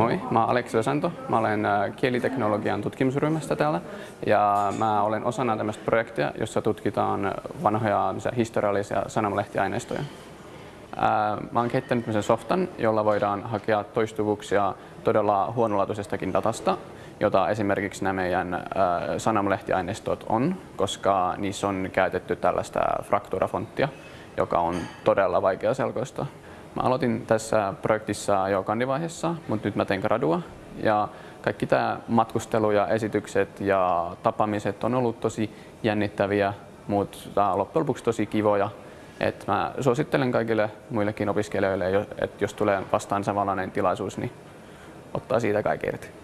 Moi, mä oon Aleksi Osanto. Mä olen äh, kieliteknologian tutkimusryhmästä täällä ja mä olen osana tämmöistä projektia, jossa tutkitaan vanhoja historiallisia sanomalehtiaineistoja. Äh, mä oon kehittänyt tämmöisen softan, jolla voidaan hakea toistuvuuksia todella huonolaatuisestakin datasta, jota esimerkiksi nämä meidän äh, sanomalehtiaineistot on, koska niissä on käytetty tällaista frakturafonttia, joka on todella vaikea selkoista. Mä aloitin tässä projektissa jo kandivaiheessa, mutta nyt mä teen gradua. Ja kaikki tämä matkustelu ja esitykset ja tapaamiset on ollut tosi jännittäviä, mutta loppujen lopuksi tosi kivoja. Et mä suosittelen kaikille muillekin opiskelijoille, että jos tulee vastaan samanlainen tilaisuus, niin ottaa siitä kaikki irti.